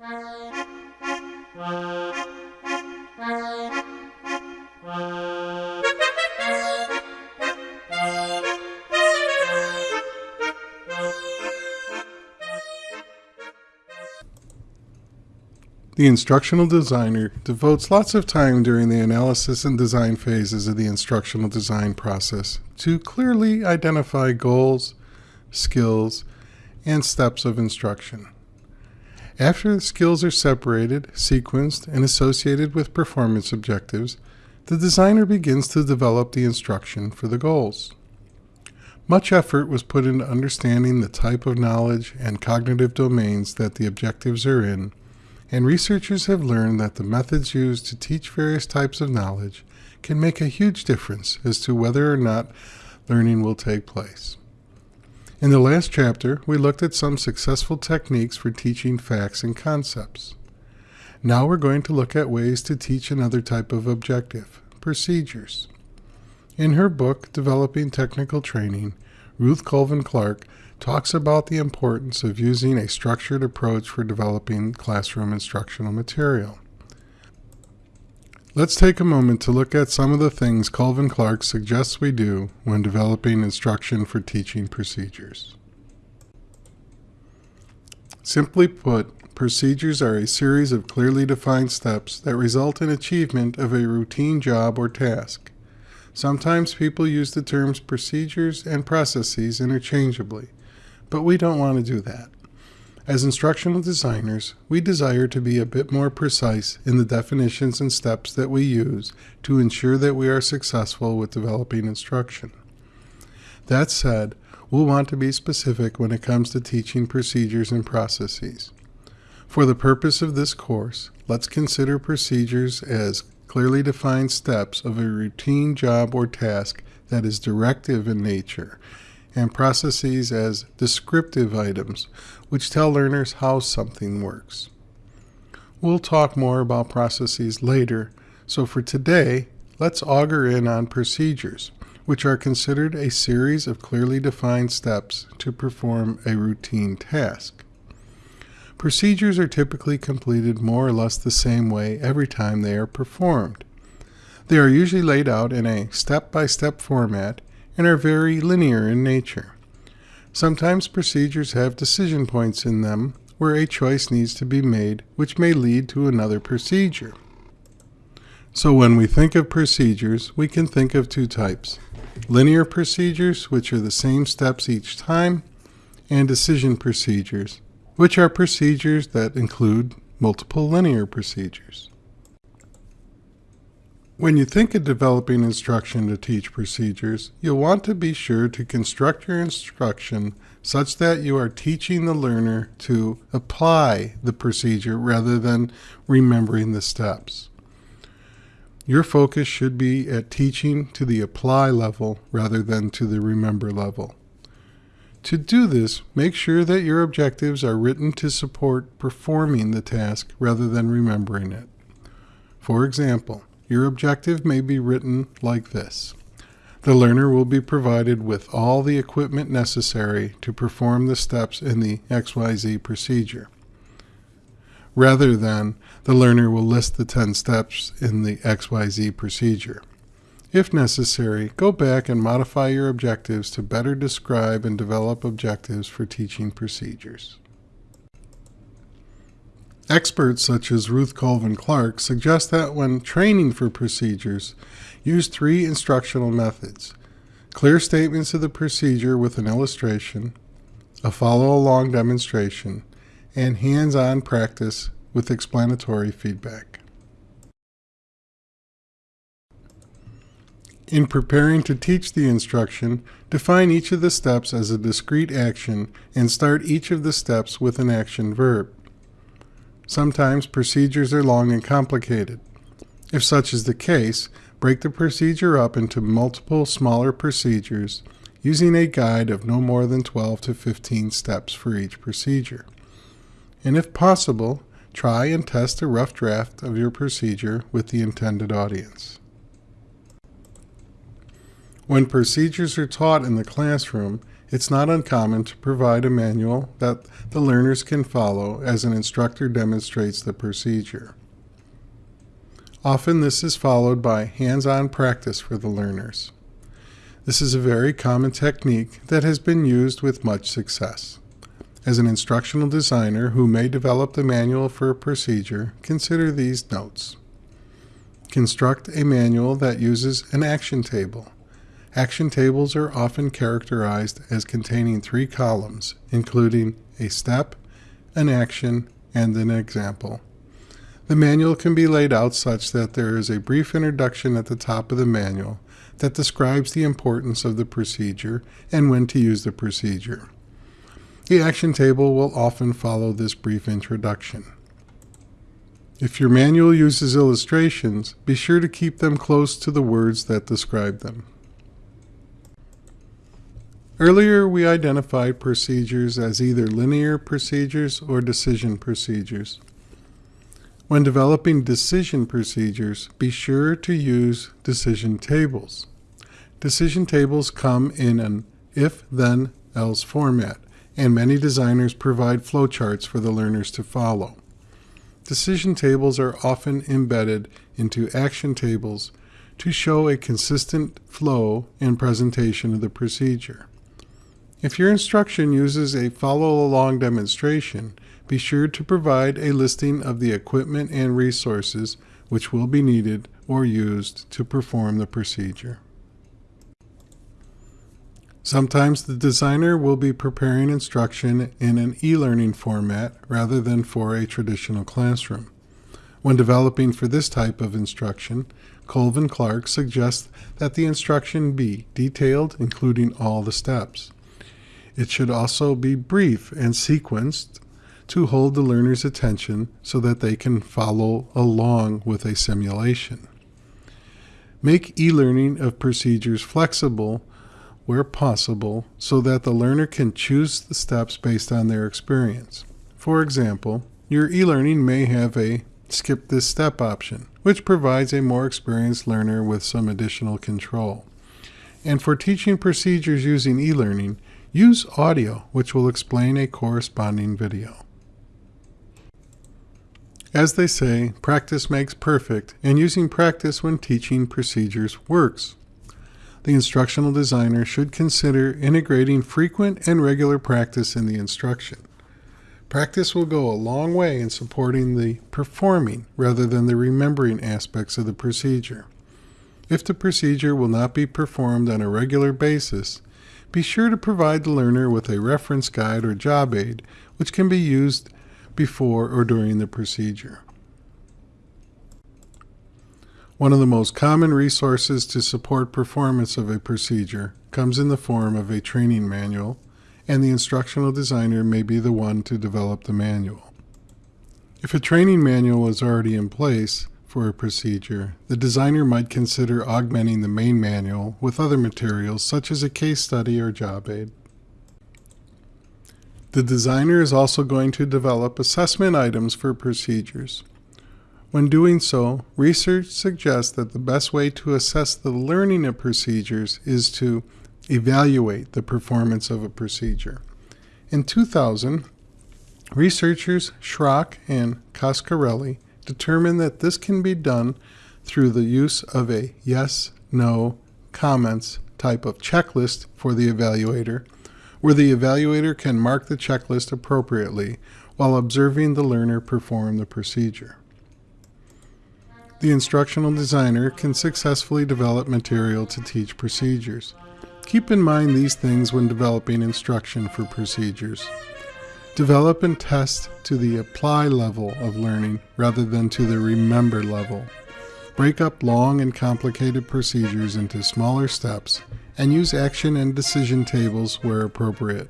The instructional designer devotes lots of time during the analysis and design phases of the instructional design process to clearly identify goals, skills, and steps of instruction. After the skills are separated, sequenced, and associated with performance objectives, the designer begins to develop the instruction for the goals. Much effort was put into understanding the type of knowledge and cognitive domains that the objectives are in and researchers have learned that the methods used to teach various types of knowledge can make a huge difference as to whether or not learning will take place. In the last chapter, we looked at some successful techniques for teaching facts and concepts. Now we're going to look at ways to teach another type of objective, procedures. In her book, Developing Technical Training, Ruth Colvin Clark talks about the importance of using a structured approach for developing classroom instructional material. Let's take a moment to look at some of the things Colvin Clark suggests we do when developing instruction for teaching procedures. Simply put, procedures are a series of clearly defined steps that result in achievement of a routine job or task. Sometimes people use the terms procedures and processes interchangeably, but we don't want to do that. As instructional designers, we desire to be a bit more precise in the definitions and steps that we use to ensure that we are successful with developing instruction. That said, we'll want to be specific when it comes to teaching procedures and processes. For the purpose of this course, let's consider procedures as clearly defined steps of a routine job or task that is directive in nature and processes as descriptive items, which tell learners how something works. We'll talk more about processes later, so for today, let's auger in on procedures, which are considered a series of clearly defined steps to perform a routine task. Procedures are typically completed more or less the same way every time they are performed. They are usually laid out in a step-by-step -step format and are very linear in nature. Sometimes procedures have decision points in them where a choice needs to be made which may lead to another procedure. So when we think of procedures, we can think of two types. Linear procedures, which are the same steps each time, and decision procedures, which are procedures that include multiple linear procedures. When you think of developing instruction to teach procedures, you'll want to be sure to construct your instruction such that you are teaching the learner to apply the procedure rather than remembering the steps. Your focus should be at teaching to the apply level rather than to the remember level. To do this, make sure that your objectives are written to support performing the task rather than remembering it. For example, your objective may be written like this. The learner will be provided with all the equipment necessary to perform the steps in the XYZ procedure. Rather than, the learner will list the 10 steps in the XYZ procedure. If necessary, go back and modify your objectives to better describe and develop objectives for teaching procedures. Experts such as Ruth Colvin Clark suggest that when training for procedures, use three instructional methods. Clear statements of the procedure with an illustration, a follow-along demonstration, and hands-on practice with explanatory feedback. In preparing to teach the instruction, define each of the steps as a discrete action and start each of the steps with an action verb. Sometimes procedures are long and complicated. If such is the case, break the procedure up into multiple smaller procedures using a guide of no more than 12 to 15 steps for each procedure. And if possible, try and test a rough draft of your procedure with the intended audience. When procedures are taught in the classroom, it's not uncommon to provide a manual that the learners can follow as an instructor demonstrates the procedure. Often this is followed by hands-on practice for the learners. This is a very common technique that has been used with much success. As an instructional designer who may develop the manual for a procedure, consider these notes. Construct a manual that uses an action table. Action tables are often characterized as containing three columns, including a step, an action, and an example. The manual can be laid out such that there is a brief introduction at the top of the manual that describes the importance of the procedure and when to use the procedure. The action table will often follow this brief introduction. If your manual uses illustrations, be sure to keep them close to the words that describe them. Earlier, we identified procedures as either linear procedures or decision procedures. When developing decision procedures, be sure to use decision tables. Decision tables come in an if-then-else format, and many designers provide flowcharts for the learners to follow. Decision tables are often embedded into action tables to show a consistent flow and presentation of the procedure. If your instruction uses a follow-along demonstration, be sure to provide a listing of the equipment and resources which will be needed or used to perform the procedure. Sometimes the designer will be preparing instruction in an e-learning format rather than for a traditional classroom. When developing for this type of instruction, Colvin Clark suggests that the instruction be detailed, including all the steps. It should also be brief and sequenced to hold the learner's attention so that they can follow along with a simulation. Make e-learning of procedures flexible where possible so that the learner can choose the steps based on their experience. For example, your e-learning may have a skip this step option, which provides a more experienced learner with some additional control. And for teaching procedures using e-learning, use audio, which will explain a corresponding video. As they say, practice makes perfect, and using practice when teaching procedures works the instructional designer should consider integrating frequent and regular practice in the instruction. Practice will go a long way in supporting the performing rather than the remembering aspects of the procedure. If the procedure will not be performed on a regular basis, be sure to provide the learner with a reference guide or job aid which can be used before or during the procedure. One of the most common resources to support performance of a procedure comes in the form of a training manual, and the instructional designer may be the one to develop the manual. If a training manual is already in place for a procedure, the designer might consider augmenting the main manual with other materials such as a case study or job aid. The designer is also going to develop assessment items for procedures. When doing so, research suggests that the best way to assess the learning of procedures is to evaluate the performance of a procedure. In 2000, researchers Shrock and Coscarelli determined that this can be done through the use of a yes, no, comments type of checklist for the evaluator, where the evaluator can mark the checklist appropriately while observing the learner perform the procedure. The instructional designer can successfully develop material to teach procedures. Keep in mind these things when developing instruction for procedures. Develop and test to the apply level of learning rather than to the remember level. Break up long and complicated procedures into smaller steps and use action and decision tables where appropriate.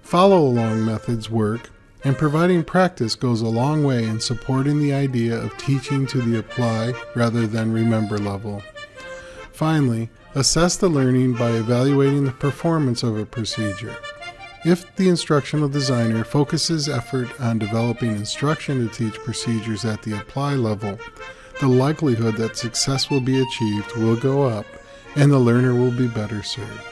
Follow along methods work and providing practice goes a long way in supporting the idea of teaching to the apply rather than remember level. Finally, assess the learning by evaluating the performance of a procedure. If the instructional designer focuses effort on developing instruction to teach procedures at the apply level, the likelihood that success will be achieved will go up and the learner will be better served.